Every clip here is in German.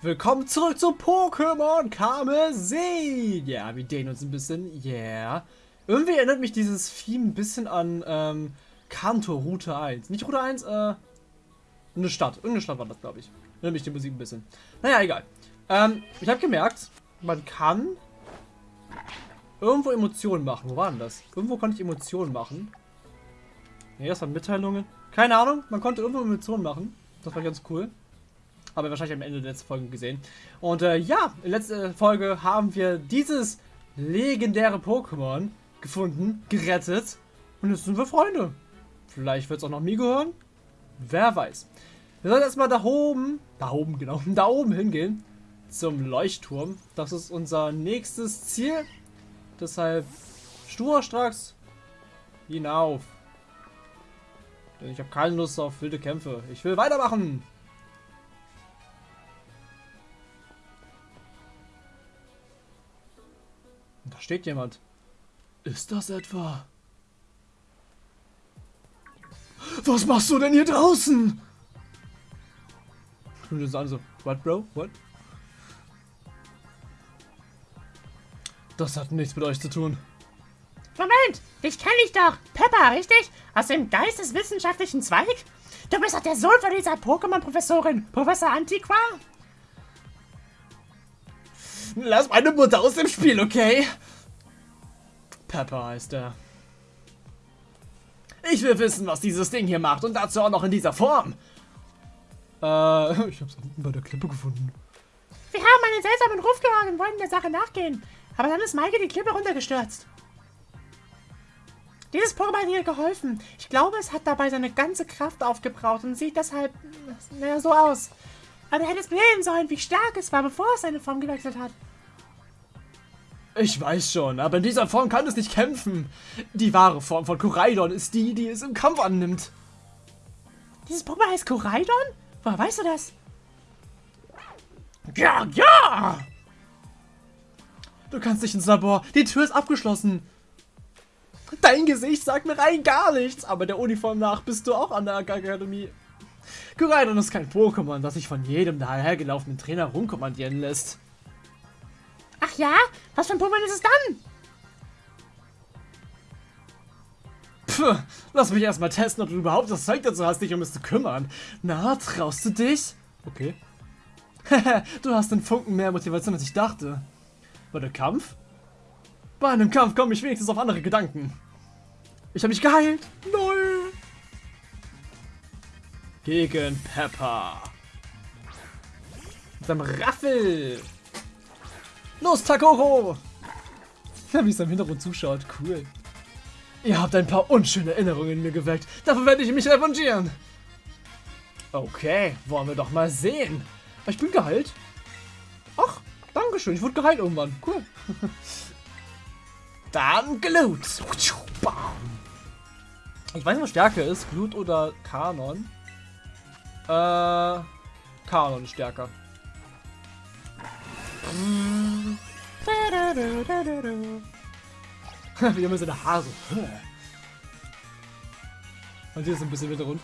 Willkommen zurück zu Pokémon Karmesin. Ja, wir dehnen uns ein bisschen. Yeah. Irgendwie erinnert mich dieses Theme ein bisschen an ähm, Kanto Route 1. Nicht Route 1, äh, eine Stadt. Irgendeine Stadt war das, glaube ich. Erinnert mich die Musik ein bisschen. Naja, egal. Ähm, ich habe gemerkt, man kann irgendwo Emotionen machen. Wo war denn das? Irgendwo konnte ich Emotionen machen. Ne, das waren Mitteilungen. Keine Ahnung, man konnte irgendwo Emotionen machen. Das war ganz cool. Haben wir wahrscheinlich am Ende der letzten Folge gesehen. Und äh, ja, in der letzten Folge haben wir dieses legendäre Pokémon gefunden, gerettet. Und jetzt sind wir Freunde. Vielleicht wird es auch noch mir gehören. Wer weiß. Wir sollen erstmal da oben, da oben, genau, da oben hingehen. Zum Leuchtturm. Das ist unser nächstes Ziel. Deshalb sturstracks hinauf. Denn ich habe keine Lust auf wilde Kämpfe. Ich will weitermachen. Da steht jemand. Ist das etwa? Was machst du denn hier draußen? Und das an so, what bro, what? Das hat nichts mit euch zu tun. Moment, dich kenne ich doch. Pepper, richtig? Aus dem geisteswissenschaftlichen Zweig? Du bist doch der Sohn von dieser Pokémon-Professorin, Professor Antiqua? Lass meine Mutter aus dem Spiel, okay? Pepper heißt er. Ich will wissen, was dieses Ding hier macht und dazu auch noch in dieser Form. Äh, ich hab's unten bei der Klippe gefunden. Wir haben einen seltsamen Ruf gehört und wollten der Sache nachgehen. Aber dann ist Maike die Klippe runtergestürzt. Dieses Pokémon hat ihr geholfen. Ich glaube, es hat dabei seine ganze Kraft aufgebraucht und sieht deshalb naja, so aus. Aber er hätte es sehen sollen, wie stark es war, bevor es seine Form gewechselt hat. Ich weiß schon, aber in dieser Form kann es nicht kämpfen. Die wahre Form von Koraidon ist die, die es im Kampf annimmt. Dieses Pokémon heißt Koraidon? Woher weißt du das? Ja, ja! Du kannst nicht ins Labor. Die Tür ist abgeschlossen. Dein Gesicht sagt mir rein gar nichts, aber der Uniform nach bist du auch an der Akademie. Koraidon ist kein Pokémon, das sich von jedem dahergelaufenen Trainer rumkommandieren lässt. Ach ja? Was für ein Pokémon ist es dann? Puh, lass mich erstmal testen, ob du überhaupt das Zeug dazu hast, dich um es zu kümmern. Na, traust du dich? Okay. du hast den Funken mehr Motivation, als ich dachte. War der Kampf? Bei einem Kampf komme ich wenigstens auf andere Gedanken. Ich habe mich geheilt. Null. Gegen Pepper. Mit seinem Raffel. Los, Takoro! Ja, wie es im Hintergrund zuschaut. Cool. Ihr habt ein paar unschöne Erinnerungen in mir geweckt. Dafür werde ich mich revanchieren. Okay, wollen wir doch mal sehen. Ich bin geheilt. Ach, dankeschön. Ich wurde geheilt irgendwann. Cool. Dann Glut. Ich weiß nicht, was stärker ist. Glut oder Kanon. Äh, Kanon ist stärker. Wie immer seine Haare so. Und hier ist ein bisschen wieder rund.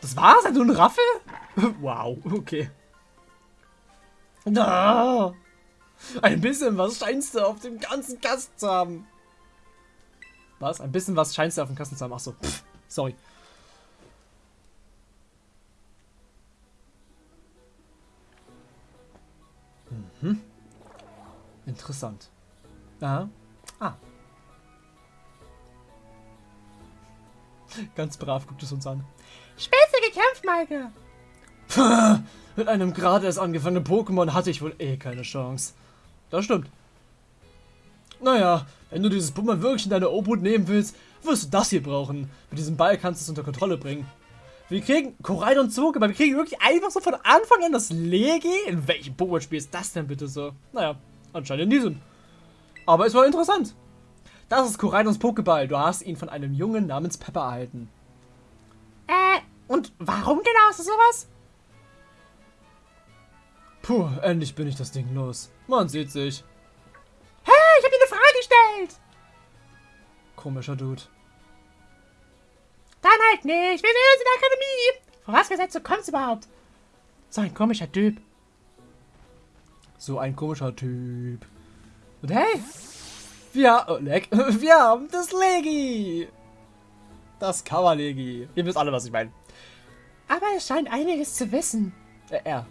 Das war's? Hat du ein Raffel? wow, okay. Da. Ein bisschen was scheinst du auf dem ganzen Kasten zu haben. Was? Ein bisschen was scheinst du auf dem Kasten zu haben? Achso. Sorry. Mhm. Interessant. Aha. Ah. Ganz brav guckt es uns an. Spitze gekämpft, Maike. Mit einem gerade erst angefangenen Pokémon hatte ich wohl eh keine Chance. Das stimmt. Naja, wenn du dieses Pokémon wirklich in deine Obhut nehmen willst, wirst du das hier brauchen. Mit diesem Ball kannst du es unter Kontrolle bringen. Wir kriegen Koraidon zurück, aber wir kriegen wirklich einfach so von Anfang an das Legi? In welchem Pokémon-Spiel ist das denn bitte so? Naja, anscheinend in diesem. Aber es war interessant. Das ist Koraidons Pokéball. Du hast ihn von einem Jungen namens Pepper erhalten. Äh, und warum genau ist das sowas? Puh, endlich bin ich das Ding los. Man sieht sich. Hey, ich hab dir eine Frage gestellt. Komischer Dude. Dann halt nicht. Wir sehen uns in der Akademie. Vorausgesetzt, du kommst überhaupt. So ein komischer Typ. So ein komischer Typ. Und hey, wir, oh, leck, wir haben das Legi. Das Kavalegi. Ihr wisst alle, was ich meine. Aber er scheint einiges zu wissen. Äh, er.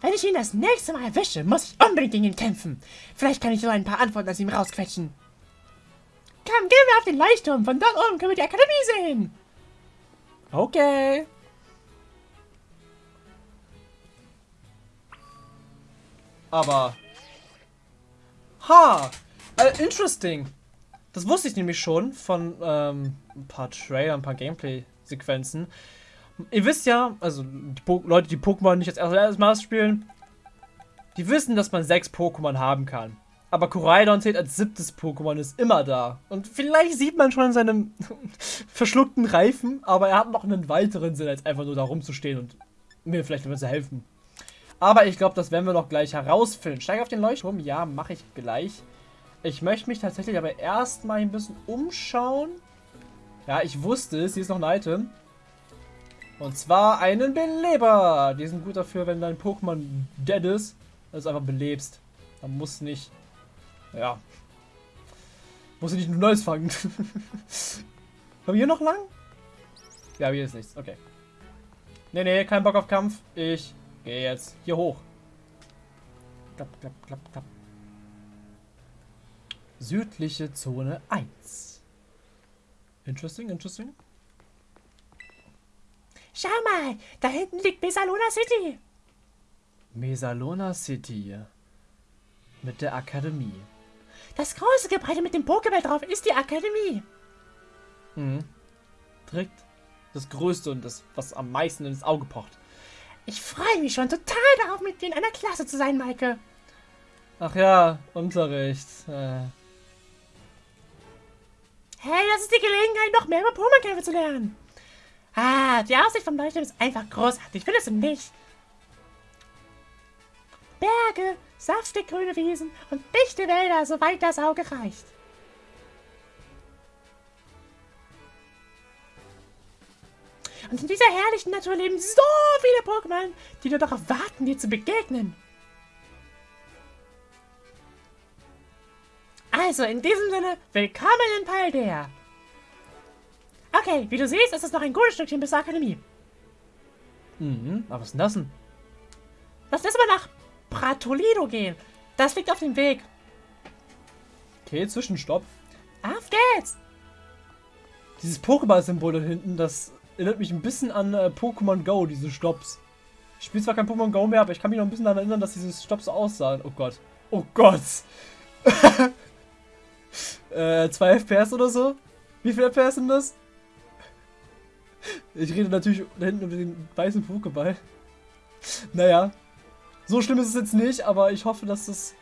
Wenn ich ihn das nächste Mal erwische, muss ich unbedingt gegen ihn kämpfen. Vielleicht kann ich so ein paar Antworten aus ihm rausquetschen. Komm, gehen wir auf den Leuchtturm. Von dort oben können wir die Akademie sehen. Okay. Aber. Ha! Äh, interesting. Das wusste ich nämlich schon von ähm, ein paar Trailern, ein paar Gameplay-Sequenzen. Ihr wisst ja, also die Leute, die Pokémon nicht als erstes Mal spielen, die wissen, dass man sechs Pokémon haben kann. Aber Koraidon zählt als siebtes Pokémon, ist immer da. Und vielleicht sieht man schon in seinem verschluckten Reifen, aber er hat noch einen weiteren Sinn, als einfach nur da rumzustehen und mir vielleicht zu helfen. Aber ich glaube, das werden wir noch gleich herausfinden. Steige auf den Leuchtturm? Ja, mache ich gleich. Ich möchte mich tatsächlich aber erstmal ein bisschen umschauen. Ja, ich wusste es. Hier ist noch ein Item. Und zwar einen Beleber. Die sind gut dafür, wenn dein Pokémon dead ist, dass du einfach belebst. Dann muss nicht ja. Muss ich nicht nur Neues fangen. Haben wir hier noch lang? Ja, hier ist nichts. Okay. Nee, nee, kein Bock auf Kampf. Ich gehe jetzt hier hoch. Klapp, klapp, klapp, klapp. Südliche Zone 1. Interesting, interesting. Schau mal, da hinten liegt Mesalona City. Mesalona City. Mit der Akademie. Das große Gebäude mit dem Pokéball drauf ist die Akademie. Mhm. Direkt das Größte und das, was am meisten ins Auge pocht. Ich freue mich schon total darauf, mit dir in einer Klasse zu sein, Maike. Ach ja, Unterricht. Äh. Hey, das ist die Gelegenheit, noch mehr über Pokémon-Kämpfe zu lernen. Ah, die Aussicht vom Leuchtturm ist einfach großartig, findest du nicht? Berge, saftig grüne Wiesen und dichte Wälder, soweit das Auge reicht. Und in dieser herrlichen Natur leben so viele Pokémon, die nur darauf warten, dir zu begegnen. Also, in diesem Sinne, willkommen in Paldea. Okay, wie du siehst, ist es noch ein gutes Stückchen bis zur Akademie. Mhm, aber was ist denn das denn? Lass das mal nach Pratolido gehen. Das liegt auf dem Weg. Okay, Zwischenstopp. Auf geht's! Dieses Pokéball-Symbol da hinten, das erinnert mich ein bisschen an äh, Pokémon Go, diese Stops. Ich spiele zwar kein Pokémon Go mehr, aber ich kann mich noch ein bisschen daran erinnern, dass diese Stops so aussahen. Oh Gott. Oh Gott. äh, 2 FPS oder so? Wie viel FPS sind das? Ich rede natürlich da hinten über den weißen Pokéball. Naja. So schlimm ist es jetzt nicht, aber ich hoffe, dass das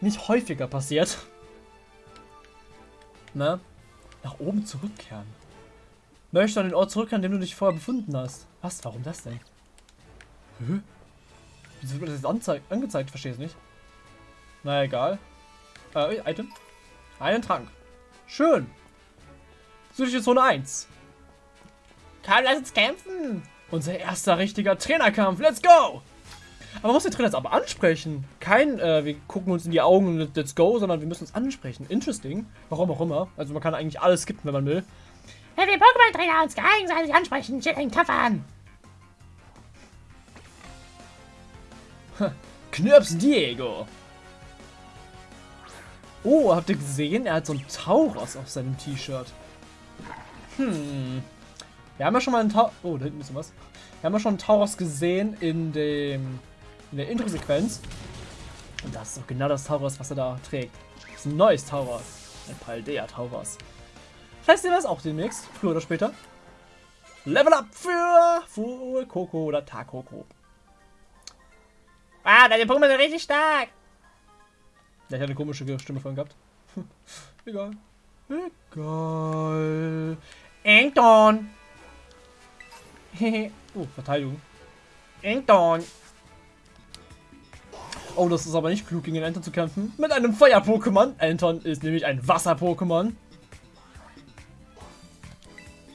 nicht häufiger passiert. Ne? Nach oben zurückkehren. Möchte an den Ort zurückkehren, den du dich vorher befunden hast. Was? Warum das denn? Hä? Wieso wird das jetzt angezeigt? angezeigt? Verstehe es nicht. Na egal. Äh, Item. Einen Trank. Schön. Südliche Zone 1. Komm, lass uns kämpfen. Unser erster richtiger Trainerkampf. Let's go! Aber man muss den Trainer jetzt aber ansprechen. Kein, äh, wir gucken uns in die Augen und let's go, sondern wir müssen uns ansprechen. Interesting. Warum auch immer. Also man kann eigentlich alles skippen, wenn man will. Wenn wir Pokémon-Trainer uns gegenseitig ansprechen, steht ein Kampf an. Knirps Diego. Oh, habt ihr gesehen? Er hat so ein Tauros auf seinem T-Shirt. Hm. Wir haben ja schon mal einen Tauros. Oh, da hinten ist was. Wir haben ja schon einen Tauros gesehen in dem in der Intro-Sequenz. Und das ist doch genau das Tauros, was er da trägt. Das ist ein neues Tauros. Ein Paldea Tauros. Vielleicht sehen wir das auch demnächst, früher oder später. Level up für Full Coco oder Takoko. Ah, deine Pokémon sind richtig stark. Ja, ich hatte eine komische Stimme vorhin gehabt. Egal. Egal. Engton. oh, Verteidigung. Engton. Oh, das ist aber nicht klug, gegen Anton zu kämpfen. Mit einem Feuer-Pokémon. Anton ist nämlich ein Wasser-Pokémon.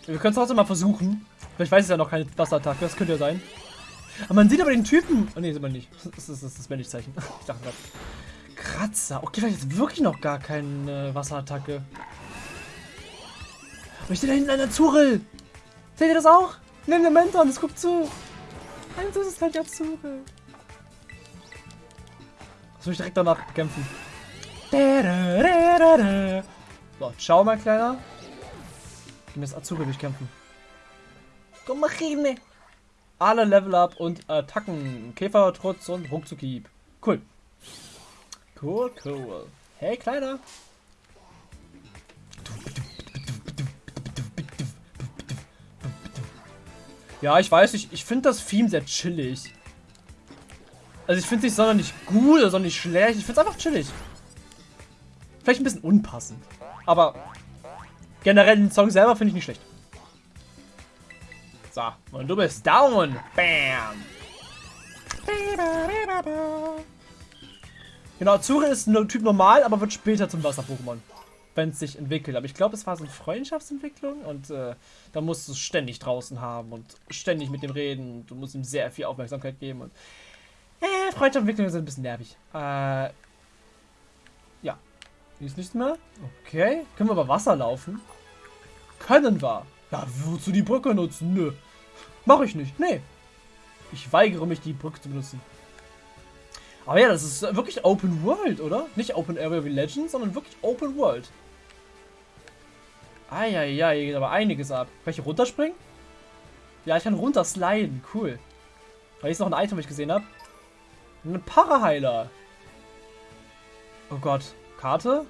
Wir können es trotzdem mal versuchen. Vielleicht weiß es ja noch keine Wasserattacke. Das könnte ja sein. Aber man sieht aber den Typen. Oh ne, sieht man nicht. Das ist das, das Männlichzeichen. Ich dachte gerade. Kratzer. Okay, vielleicht ist wirklich noch gar keine Wasserattacke. Aber ich sehe da hinten einen Azurel. Seht ihr das auch? Nimm den Mentor, das guckt zu. Ein süßes kleines Azurel. Soll ich direkt danach kämpfen? So, ciao, mein Kleiner. Ich muss Azurel durchkämpfen. Komm, Machine. Alle Level Up und Attacken. Käfer, Trotz und Ruckzuckieb. Cool. Cool, cool. Hey, Kleiner. Ja, ich weiß, ich, ich finde das Theme sehr chillig. Also ich finde es nicht sonderlich gut oder sonderlich schlecht. Ich finde es einfach chillig. Vielleicht ein bisschen unpassend. Aber generell den Song selber finde ich nicht schlecht. So, und du bist down. Bam. Genau, Zure ist ein Typ normal, aber wird später zum Wasser-Pokémon. Wenn es sich entwickelt. Aber ich glaube, es war so eine Freundschaftsentwicklung und äh, da musst du es ständig draußen haben und ständig mit dem reden. Du musst ihm sehr viel Aufmerksamkeit geben und äh, Freundschaftsentwicklungen sind ein bisschen nervig. Äh. Hier ist nichts mehr. Okay. Können wir über Wasser laufen? Können wir. Ja, wozu die Brücke nutzen? Nö. Mach ich nicht. Nee. Ich weigere mich, die Brücke zu benutzen. Aber ja, das ist wirklich Open World, oder? Nicht Open Area wie Legends, sondern wirklich Open World. Eieiei, hier geht aber einiges ab. Kann ich hier runterspringen? Ja, ich kann runtersliden. Cool. Hier ist noch ein Item, was ich gesehen habe. Ein Paraheiler. Oh Gott. Karte?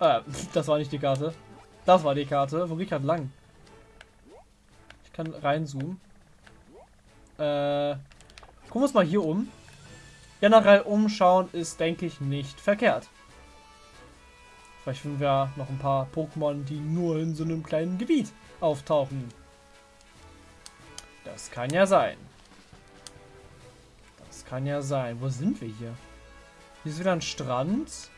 Äh, das war nicht die Karte. Das war die Karte. Wo geht gerade lang? Ich kann reinzoomen. Äh, gucken wir uns mal hier um. Generell umschauen ist, denke ich, nicht verkehrt. Vielleicht finden wir noch ein paar Pokémon, die nur in so einem kleinen Gebiet auftauchen. Das kann ja sein. Das kann ja sein. Wo sind wir hier? Hier ist wieder ein Strand.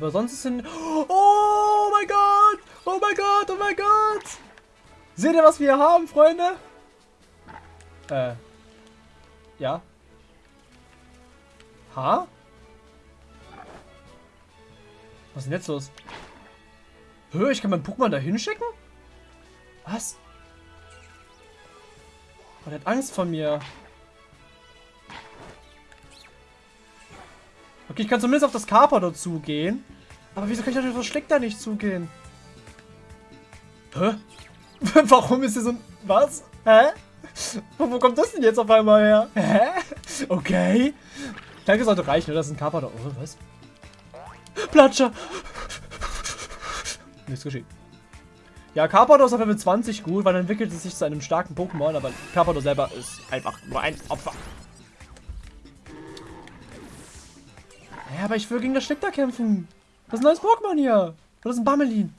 Aber sonst ist ein... Oh mein Gott! Oh mein Gott! Oh mein Gott! Seht ihr, was wir haben, Freunde? Äh. Ja. Ha? Was ist denn jetzt los? Hör, ich kann mein Pokémon da hinschicken? Was? Oh, der hat Angst vor mir. Okay, ich kann zumindest auf das Carpador zugehen. Aber wieso kann ich auf das Schleck da nicht zugehen? Hä? Warum ist hier so ein... Was? Hä? Wo, kommt das denn jetzt auf einmal her? Hä? Okay. Danke sollte reichen, oder? Das ist ein Carpador. Oh, was? Platscher! Nichts geschehen. Ja, Carpador ist auf Level 20 gut, weil dann entwickelt es sich zu einem starken Pokémon, aber Carpador selber ist einfach nur ein Opfer. Aber ich will gegen das Schlickter kämpfen. Das ist ein neues Pokémon hier. Das ist ein Bammelin.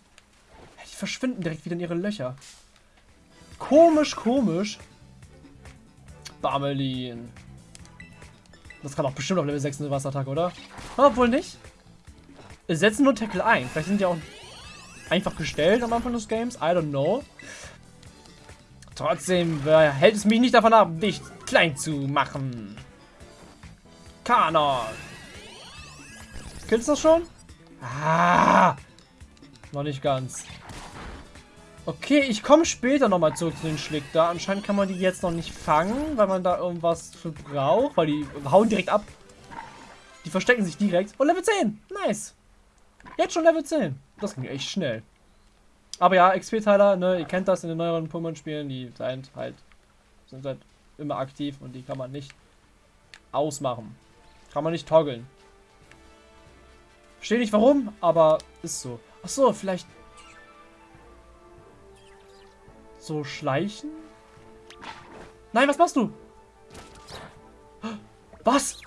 Die verschwinden direkt wieder in ihre Löcher. Komisch, komisch. Bammelin. Das kann auch bestimmt auf Level 6 eine Wasserattacke, oder? Obwohl nicht. Wir setzen nur Tackle ein. Vielleicht sind die auch einfach gestellt am Anfang des Games. I don't know. Trotzdem hält es mich nicht davon ab, dich klein zu machen. Kanon. Killst du das schon? Ah! Noch nicht ganz. Okay, ich komme später nochmal zurück zu den Schlick Anscheinend kann man die jetzt noch nicht fangen, weil man da irgendwas für braucht. Weil die hauen direkt ab. Die verstecken sich direkt. Oh, Level 10. Nice. Jetzt schon Level 10. Das ging echt schnell. Aber ja, XP-Teiler, ne, ihr kennt das in den neueren Pokémon-Spielen, die sind halt, sind halt immer aktiv und die kann man nicht ausmachen. Kann man nicht toggeln. Verstehe nicht warum, aber ist so. Ach so, vielleicht so schleichen? Nein, was machst du? Was?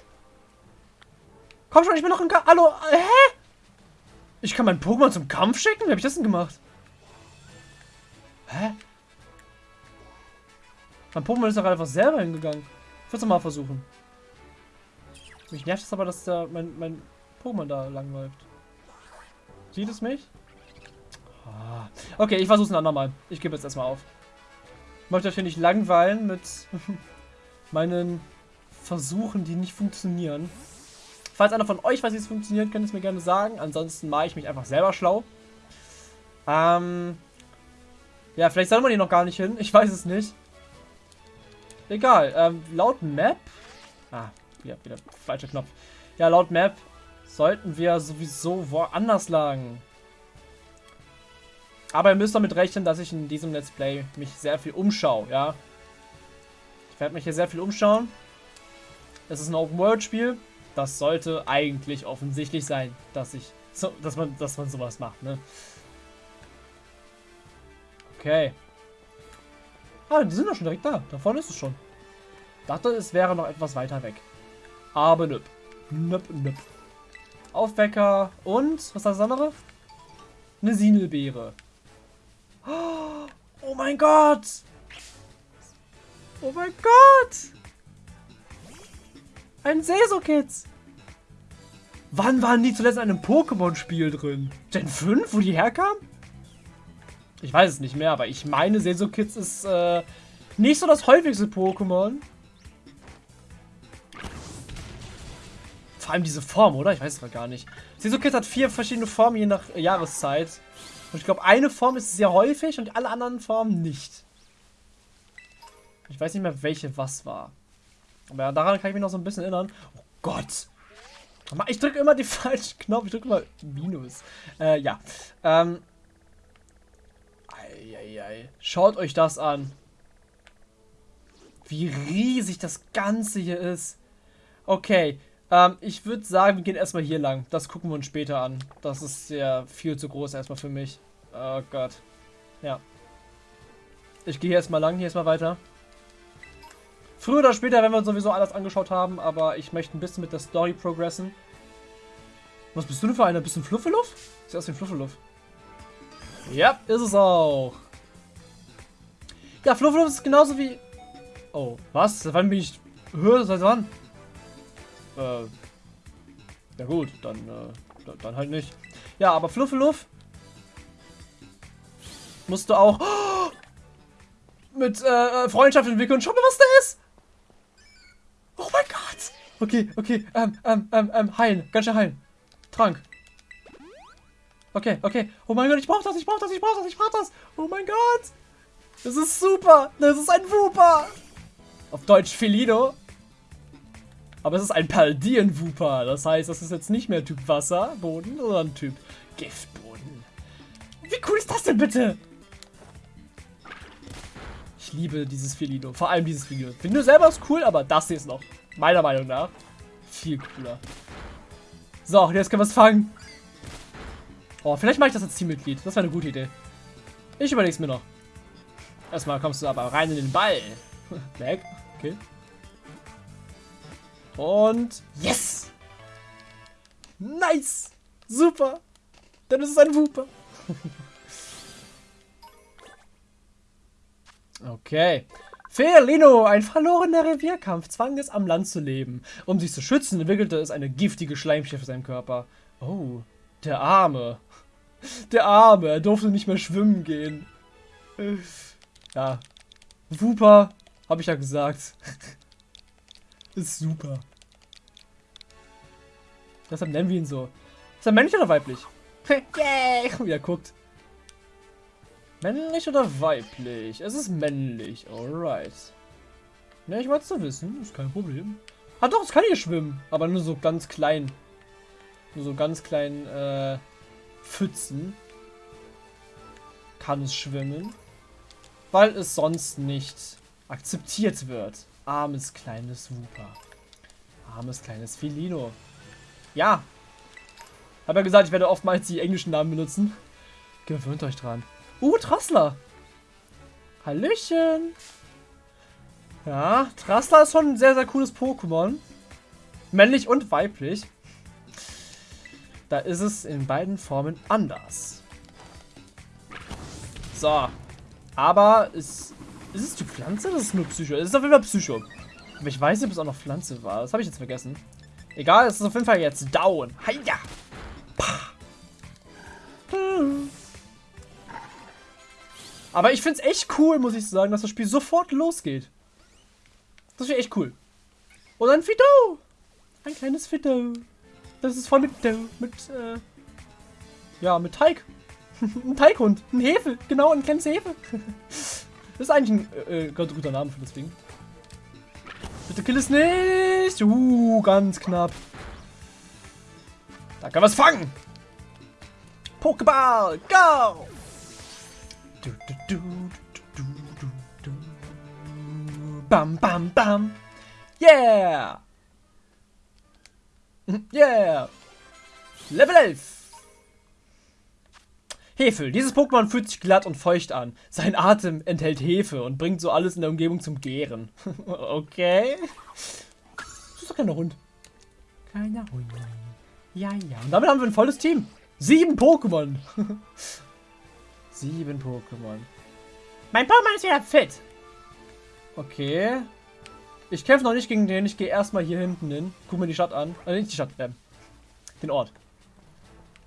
Komm schon, ich bin noch im Kampf. Hallo, hä? Ich kann mein Pokémon zum Kampf schicken? Wie habe ich das denn gemacht? Hä? Mein Pokémon ist doch einfach selber hingegangen. Ich würde es mal versuchen. Mich nervt es aber, dass da mein, mein Pokémon da langläuft. Sieht es mich? Ah. Okay, ich versuche es ein andermal. Ich gebe jetzt erstmal auf. Ich möchte euch hier nicht langweilen mit meinen Versuchen, die nicht funktionieren. Falls einer von euch weiß, wie es funktioniert, könnt ihr es mir gerne sagen. Ansonsten mache ich mich einfach selber schlau. Ähm. Ja, vielleicht soll man hier noch gar nicht hin. Ich weiß es nicht. Egal. Ähm, laut Map. Ah, wieder, wieder falscher Knopf. Ja, laut Map sollten wir sowieso woanders lagen. Aber ihr müsst damit rechnen, dass ich in diesem Let's Play mich sehr viel umschaue, ja. Ich werde mich hier sehr viel umschauen. Es ist ein Open-World-Spiel. Das sollte eigentlich offensichtlich sein, dass ich, so, dass man, dass man sowas macht, ne? Okay. Ah, die sind doch schon direkt da. Da vorne ist es schon. Dachte, es wäre noch etwas weiter weg. Aber nüpp. Nüpp, nüpp. Aufwecker und, was ist das andere? Eine Sinelbeere. Oh mein Gott! Oh mein Gott! Ein Seso-Kids! Wann waren die zuletzt in einem Pokémon-Spiel drin? Gen 5, wo die herkamen? Ich weiß es nicht mehr, aber ich meine, Seso-Kids ist äh, nicht so das häufigste Pokémon. Vor allem diese Form, oder? Ich weiß es gar nicht. Seso-Kids hat vier verschiedene Formen je nach Jahreszeit. Und ich glaube, eine Form ist sehr häufig und alle anderen Formen nicht. Ich weiß nicht mehr, welche was war. Aber daran kann ich mich noch so ein bisschen erinnern. Oh Gott. Ich drücke immer die falschen Knopf. Ich drücke immer Minus. Äh, ja. Ähm. Eieiei. Schaut euch das an. Wie riesig das Ganze hier ist. Okay. Ähm, ich würde sagen, wir gehen erstmal hier lang. Das gucken wir uns später an. Das ist ja viel zu groß erstmal für mich. Oh Gott. Ja. Ich gehe erstmal lang, hier erstmal weiter. Früher oder später werden wir uns sowieso alles angeschaut haben, aber ich möchte ein bisschen mit der Story progressen. Was bist du denn für einer? Bisschen Fluffeluff? Sieht aus wie ein Fluffeluff. Ja, ist es auch. Ja, Fluffeluff ist genauso wie... Oh, was? Wann bin ich... Höher? Seit wann? Äh... Ja gut, dann, äh, dann halt nicht. Ja, aber Fluffeluff musst du auch oh, mit äh, Freundschaft entwickeln. Schau mal, was da ist. Oh mein Gott. Okay, okay. Ähm, ähm, ähm, ähm, heilen. Ganz schnell heilen. Trank. Okay, okay. Oh mein Gott, ich brauch das, ich brauch das, ich brauch das, ich brauch das. Oh mein Gott. Das ist super. Das ist ein Wooper. Auf Deutsch Felino. Aber es ist ein Paldien-Wooper. Das heißt, das ist jetzt nicht mehr Typ Wasser, Boden, sondern Typ Giftboden. Wie cool ist das denn bitte? Ich liebe dieses Felino. Vor allem dieses Felino. Felino selber ist cool, aber das hier ist noch, meiner Meinung nach, viel cooler. So, jetzt können wir es fangen. Oh, vielleicht mache ich das als Teammitglied. Das wäre eine gute Idee. Ich überlege es mir noch. Erstmal kommst du aber rein in den Ball. Weg. Okay. Und yes! Nice! Super! Dann ist es ein Wooper. okay. Felino, ein verlorener Revierkampf, zwang es am Land zu leben. Um sich zu schützen, entwickelte es eine giftige Schleimschicht für seinen Körper. Oh, der Arme. Der Arme, er durfte nicht mehr schwimmen gehen. Ja. Wooper, habe ich ja gesagt. Ist super. Deshalb nennen wir ihn so. Ist er männlich oder weiblich? Yay! Wie er guckt. Männlich oder weiblich? Es ist männlich. Alright. Ja, ich wollte es zu wissen. Ist kein Problem. Ah doch, es kann hier schwimmen. Aber nur so ganz klein. Nur so ganz klein, äh, Pfützen. Kann es schwimmen. Weil es sonst nicht akzeptiert wird. Armes kleines Wooper. Armes kleines Felino. Ja. Hab ja gesagt, ich werde oftmals die englischen Namen benutzen. Gewöhnt euch dran. Uh, Trassler. Hallöchen. Ja, Trassler ist schon ein sehr, sehr cooles Pokémon. Männlich und weiblich. Da ist es in beiden Formen anders. So. Aber ist, ist es die Pflanze? Das ist nur Psycho. Es ist auf jeden Fall Psycho. Aber ich weiß nicht, ob es auch noch Pflanze war. Das habe ich jetzt vergessen. Egal, es ist auf jeden Fall jetzt down. Heia! Aber ich finde es echt cool, muss ich sagen, dass das Spiel sofort losgeht. Das wäre echt cool. Oder ein Fido. Ein kleines Fido. Das ist voll mit, mit, äh, ja, mit Teig. ein Teighund. Ein Hefe. Genau, ein kleines Hefe. das ist eigentlich ein äh, guter Name für das Ding. Bitte kill es nicht. Uh, ganz knapp. Da kann was fangen. Pokéball, go! Du, du, du, bam, bam, bam. Yeah! Yeah! Level 11! Hefel. Dieses Pokémon fühlt sich glatt und feucht an. Sein Atem enthält Hefe und bringt so alles in der Umgebung zum Gären. okay. Das ist doch kein Hund. Keiner Hund. Ja, ja. Und damit haben wir ein volles Team. Sieben Pokémon. Sieben Pokémon. Mein Pokémon ist wieder fit. Okay. Ich kämpfe noch nicht gegen den. Ich gehe erstmal hier hinten hin. Guck mir die Stadt an. Also nicht die Stadt, äh, den Ort.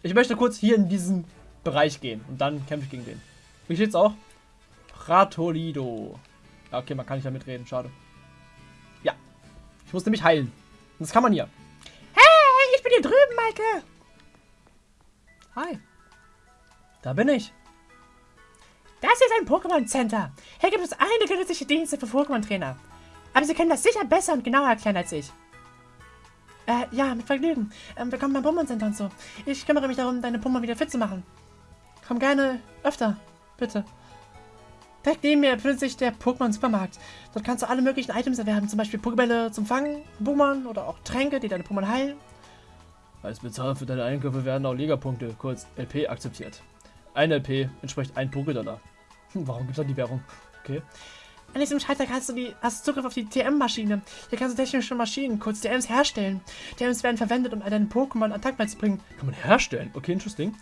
Ich möchte kurz hier in diesen Bereich gehen. Und dann kämpfe ich gegen den. Wie steht's auch? Pratolido. Ja, okay, man kann nicht damit reden. Schade. Ja. Ich muss nämlich heilen. Das kann man hier. Hey, ich bin hier drüben, Maike. Hi. Da bin ich. Das ist ein Pokémon Center. Hier gibt es einige nützliche Dienste für Pokémon-Trainer. Aber Sie können das sicher besser und genauer erklären als ich. Äh, ja, mit Vergnügen. Ähm, willkommen beim Pokémon Center und so. Ich kümmere mich darum, deine Pokémon wieder fit zu machen. Komm gerne öfter, bitte. Direkt neben mir befindet sich der Pokémon-Supermarkt. Dort kannst du alle möglichen Items erwerben, zum Beispiel Pokébälle zum Fangen, Pokémon oder auch Tränke, die deine Pokémon heilen. Als Bezahlung für deine Einkäufe werden auch Lega-Punkte, kurz LP, akzeptiert. Ein LP entspricht ein Pokédollar. Hm, warum gibt es da die Währung? Okay. An diesem Schalter hast du, die, hast du Zugriff auf die TM-Maschine. Hier kannst du technische Maschinen, kurz TMs, herstellen. TMs werden verwendet, um deinen Pokémon Attack beizubringen. Kann man herstellen? Okay, interesting.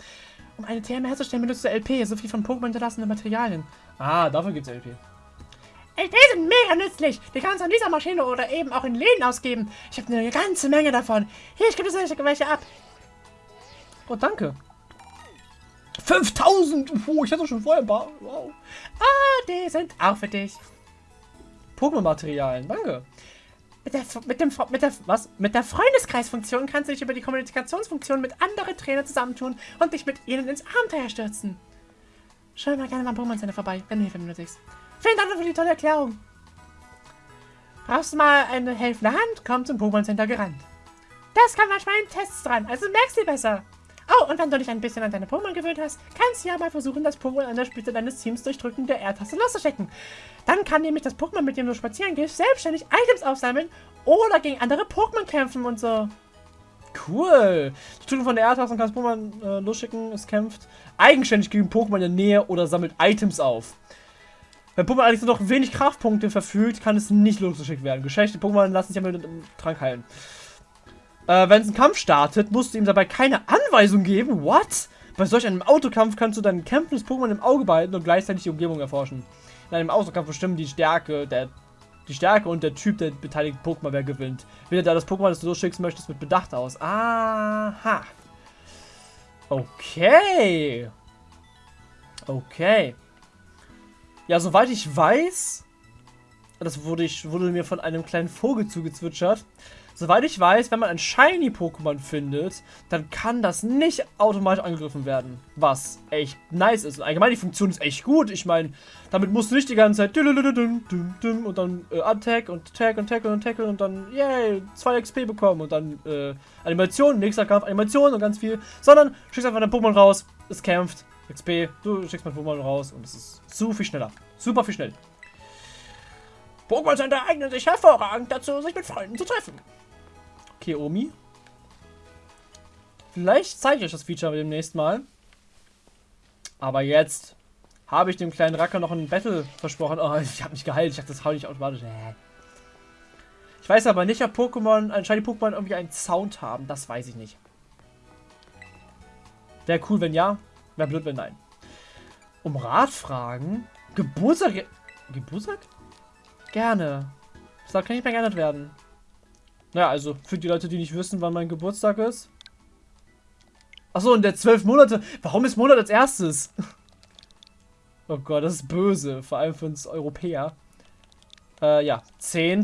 Um eine TM herzustellen, benutzt du LP, sowie von Pokémon hinterlassene Materialien. Ah, dafür gibt es LP. LP sind mega nützlich. Die kannst du an dieser Maschine oder eben auch in Läden ausgeben. Ich habe eine ganze Menge davon. Hier, ich gebe dir welche ab. Oh, danke. 5000! Oh, ich hatte schon vorher ein paar. Wow. Ah, die sind auch für dich. Pokémon-Materialien, danke. Mit der, mit, dem, mit, der, was? mit der Freundeskreisfunktion kannst du dich über die Kommunikationsfunktion mit anderen Trainern zusammentun und dich mit ihnen ins Abenteuer stürzen. Schau mal gerne beim Pokémon Center vorbei, wenn du Hilfe benötigst. Vielen Dank für die tolle Erklärung. Brauchst du mal eine helfende Hand? Komm zum Pokémon Center gerannt. Das kann manchmal in Tests dran, also merkst du besser. Oh, und wenn du dich ein bisschen an deine Pokémon gewöhnt hast, kannst du ja mal versuchen, das Pokémon an der Spitze deines Teams durch Drücken der R-Taste loszuschicken. Dann kann nämlich das Pokémon, mit dem du spazieren gehst, selbstständig Items aufsammeln oder gegen andere Pokémon kämpfen und so. Cool. Du drückst von der R-Taste und kannst Pokémon äh, losschicken, es kämpft eigenständig gegen Pokémon in der Nähe oder sammelt Items auf. Wenn Pokémon allerdings nur noch wenig Kraftpunkte verfügt, kann es nicht losgeschickt werden. Geschwächte Pokémon lassen sich ja mit dem Trank heilen. Äh, wenn es einen Kampf startet, musst du ihm dabei keine Anweisung geben. What? Bei solch einem Autokampf kannst du dein kämpfendes Pokémon im Auge behalten und gleichzeitig die Umgebung erforschen. In einem Autokampf bestimmen die Stärke, der, die Stärke und der Typ der beteiligten Pokémon, wer gewinnt. Wähle da das Pokémon, das du losschickst möchtest, mit Bedacht aus. Aha. Okay. Okay. Ja, soweit ich weiß, das wurde, ich, wurde mir von einem kleinen Vogel zugezwitschert, Soweit ich weiß, wenn man ein Shiny-Pokémon findet, dann kann das nicht automatisch angegriffen werden. Was echt nice ist. Allgemein, die Funktion ist echt gut. Ich meine, damit musst du nicht die ganze Zeit und dann äh, Attack und Attack und Tackle und Tackle und dann, yay, 2 XP bekommen und dann äh, Animation, nächster Kampf, Animation und ganz viel. Sondern schickst einfach dein Pokémon raus, es kämpft, XP, du schickst mein Pokémon raus und es ist so viel schneller. Super viel schneller. Pokémon Center eignen sich hervorragend dazu, sich mit Freunden zu treffen. Okay, Omi. Vielleicht zeige ich euch das Feature demnächst mal. Aber jetzt habe ich dem kleinen Racker noch ein Battle versprochen. Oh, ich habe mich geheilt. Ich dachte, das hau ich automatisch. Ich weiß aber nicht, ob Pokémon, anscheinend Pokémon irgendwie einen Sound haben. Das weiß ich nicht. Wäre cool, wenn ja. Wäre blöd, wenn nein. Um Rat fragen? Geburtstag? Geburtstag? Gerne. Das kann nicht mehr geändert werden. Naja, also für die Leute, die nicht wissen, wann mein Geburtstag ist. Achso, und der zwölf Monate. Warum ist Monat als erstes? oh Gott, das ist böse. Vor allem für uns Europäer. Äh, ja. 10.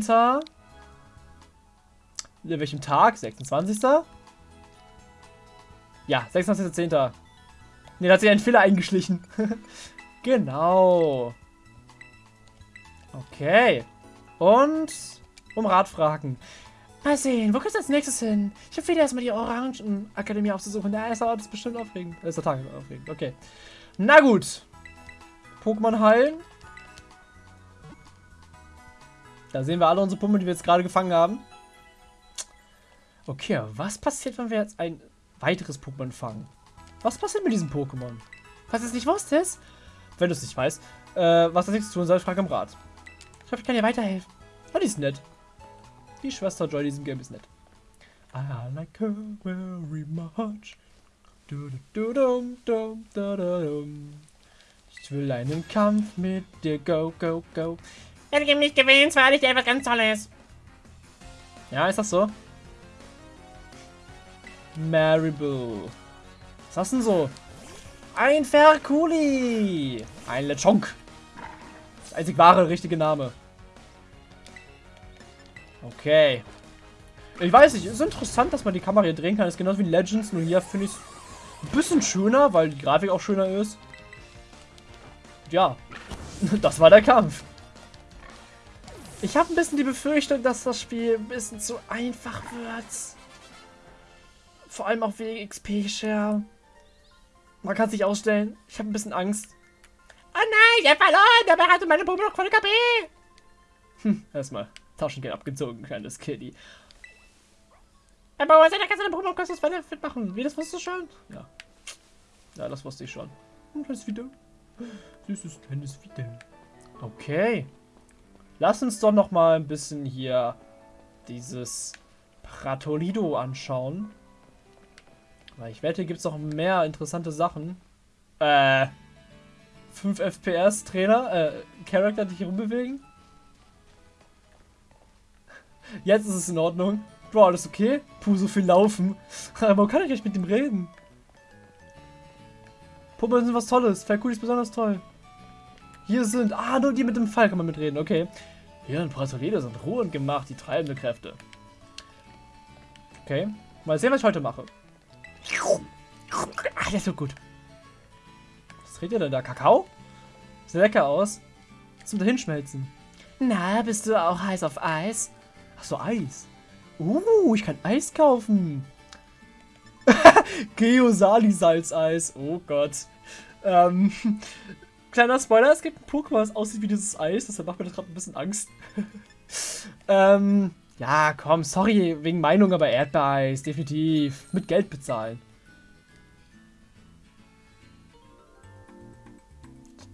In welchem Tag? 26. Ja, 26.10. Ne, da hat sich ein Fehler eingeschlichen. genau. Okay. Und um Rat fragen. Mal sehen, wo geht's als nächstes hin? Ich empfehle erstmal die Orangen-Akademie aufzusuchen. Der erste Ort ist bestimmt aufregend. Der erste Tag ist aufregend, okay. Na gut. Pokémon heilen. Da sehen wir alle unsere Pummel, die wir jetzt gerade gefangen haben. Okay, was passiert, wenn wir jetzt ein weiteres Pokémon fangen? Was passiert mit diesem Pokémon? Was du es nicht wusstest? Wenn du es nicht weißt, äh, was das nichts tun soll, frag im Rat. Ich hoffe, ich kann dir weiterhelfen. Oh, die ist nett. Die Schwester Joy diesem Game ist nett. I like her very much. Du, du, du, dum, dum, ich will einen Kampf mit dir. Go, go, go. Wenn du nicht gewinnst, weil ich dir einfach ganz toll ist. Ja, ist das so? Maribel. Was hast du denn so? Ein Ferkuli. Ein Lechonk. Das einzig wahre, richtige Name. Okay. Ich weiß nicht, ist interessant, dass man die Kamera hier drehen kann. Das ist genauso wie Legends, nur hier finde ich es ein bisschen schöner, weil die Grafik auch schöner ist. Ja, das war der Kampf. Ich habe ein bisschen die Befürchtung, dass das Spiel ein bisschen zu einfach wird. Vor allem auch wegen XP-Share. Man kann es nicht ausstellen. Ich habe ein bisschen Angst. Oh nein, ich habe verloren. Dabei hatte meine Puppe noch voll KP. Hm, erstmal Taschengeld abgezogen, kleines Kitty. Was kannst du deine Puppe kannst du das fit machen? Wie, das wusstest du schon? Ja. Ja, das wusste ich schon. Hm, das wieder. Süßes kleines Video. Okay. Lass uns doch noch mal ein bisschen hier dieses Pratolido anschauen. Weil ich wette, gibt es noch mehr interessante Sachen. Äh, 5 FPS Trainer, äh, Charakter, die hier rumbewegen. Jetzt ist es in Ordnung. Bro, alles okay? Puh, so viel laufen. Aber kann ich nicht mit dem reden? Puppen sind was Tolles. Falkuli ist besonders toll. Hier sind... Ah, nur die mit dem Fall kann man mitreden. Okay. Hier in Pratolede sind Ruhe und Gemacht die treibende Kräfte. Okay. Mal sehen, was ich heute mache. Ah, ist so gut. Was dreht ihr denn da? Kakao? Sieht lecker aus. Zum dahinschmelzen. Na, bist du auch heiß auf Eis? Ach so, Eis. Uh, ich kann Eis kaufen. Geosali-Salzeis. Oh Gott. Ähm, kleiner Spoiler, es gibt ein Pokémon, das aussieht wie dieses Eis. Deshalb macht mir das gerade ein bisschen Angst. ähm, ja, komm, sorry wegen Meinung, aber Erdbeereis, definitiv. Mit Geld bezahlen.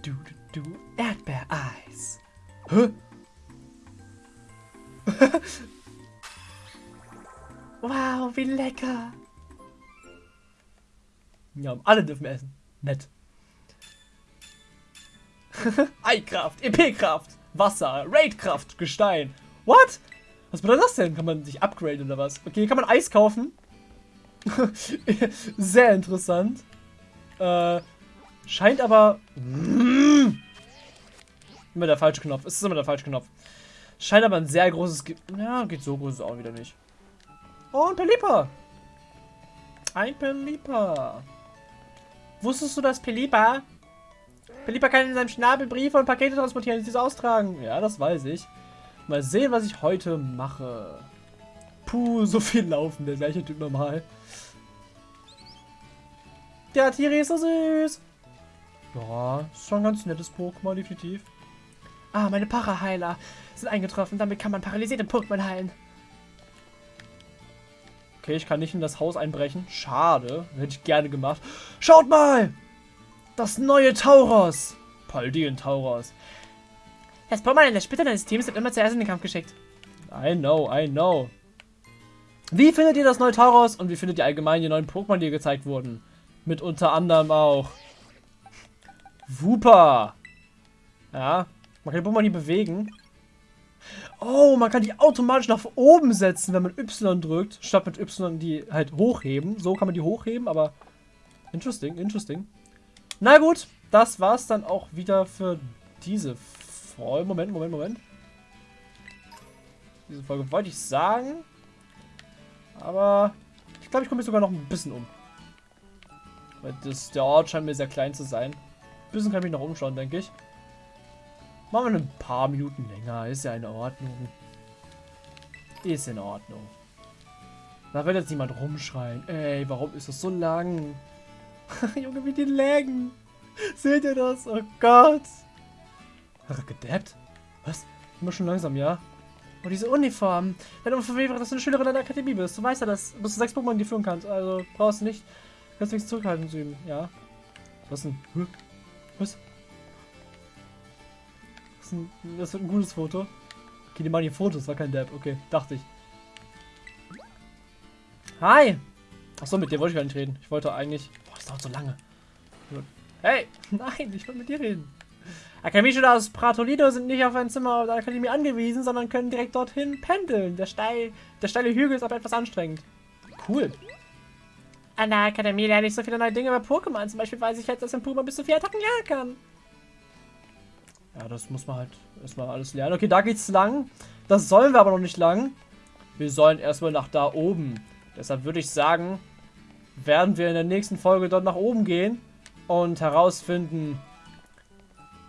Du, du, du, Erdbeereis. Hä? wow, wie lecker. Ja, alle dürfen essen. Nett. Eikraft, EP-Kraft, Wasser, Raidkraft, Gestein. What? Was bedeutet das denn? Kann man sich upgraden oder was? Okay, kann man Eis kaufen. Sehr interessant. Äh, scheint aber... Immer der falsche Knopf. Es ist immer der falsche Knopf. Scheint aber ein sehr großes... Ge ja, geht so groß auch wieder nicht. Oh, ein Pelipa. Ein Pelipa. Wusstest du, dass Pelipa... Pelipa kann in seinem Schnabel Briefe und Pakete transportieren und diese austragen? Ja, das weiß ich. Mal sehen, was ich heute mache. Puh, so viel laufen, der gleiche Typ normal. Der Tiri ist so süß. Ja, ist schon ein ganz nettes Pokémon, definitiv. Ah, meine Paraheiler sind eingetroffen. Damit kann man paralysierte Pokémon heilen. Okay, ich kann nicht in das Haus einbrechen. Schade. Hätte ich gerne gemacht. Schaut mal! Das neue Tauros! Paldien Tauros. Das Pokémon in der Spitze deines Teams wird immer zuerst in den Kampf geschickt. I know, I know. Wie findet ihr das neue Tauros und wie findet ihr allgemein die neuen Pokémon, die gezeigt wurden? Mit unter anderem auch Wooper. Ja, man kann die Pokémon nie bewegen. Oh, man kann die automatisch nach oben setzen, wenn man Y drückt, statt mit Y die halt hochheben. So kann man die hochheben, aber interesting, interesting. Na gut, das war's dann auch wieder für diese Folge. Moment, Moment, Moment. diese Folge, wollte ich sagen. Aber ich glaube, ich komme mich sogar noch ein bisschen um. Weil das, der Ort scheint mir sehr klein zu sein. Ein bisschen kann ich mich noch umschauen, denke ich. Machen wir ein paar Minuten länger. Ist ja in Ordnung. Ist in Ordnung. Da wird jetzt niemand rumschreien. Ey, warum ist das so lang? Junge, wie die laggen. Seht ihr das? Oh Gott. Hat gedappt? Was? Immer schon langsam, ja? Oh, diese Uniform. Deine Uniform wäre, dass du eine Schülerin an der Akademie bist. Du weißt ja, dass du sechs Pokémon die führen kannst. Also brauchst du nicht. Kannst nichts zurückhalten zu üben, ja? Was denn? Was? Das, ein, das wird ein gutes Foto. Okay, die machen hier Fotos, war kein Dab. Okay, dachte ich. Hi! Achso, mit dir wollte ich gar nicht reden. Ich wollte eigentlich. Boah, das dauert so lange. Hey! Nein, ich wollte mit dir reden. Akademieschüler aus Pratolino sind nicht auf ein Zimmer der Akademie angewiesen, sondern können direkt dorthin pendeln. Der, steil, der steile Hügel ist aber etwas anstrengend. Cool. An der Akademie lerne ich so viele neue Dinge über Pokémon. Zum Beispiel weiß ich jetzt, dass ein Puma bis zu vier Attacken jagen kann. Ja, das muss man halt erstmal alles lernen. Okay, da geht's lang. Das sollen wir aber noch nicht lang. Wir sollen erstmal nach da oben. Deshalb würde ich sagen, werden wir in der nächsten Folge dort nach oben gehen und herausfinden,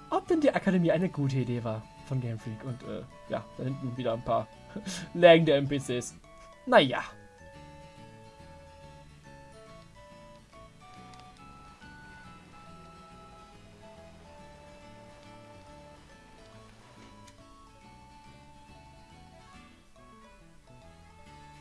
ob denn die Akademie eine gute Idee war von Game Freak. Und äh, ja, da hinten wieder ein paar lagende NPCs. Naja.